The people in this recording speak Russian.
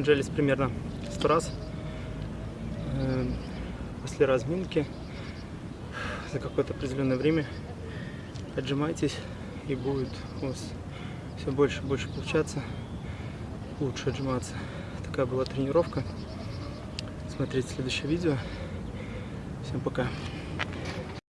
отжались примерно 100 раз. Эм, после разминки за какое-то определенное время отжимайтесь и будет у вас все больше и больше получаться, лучше отжиматься. Такая была тренировка. Смотрите следующее видео. Всем пока.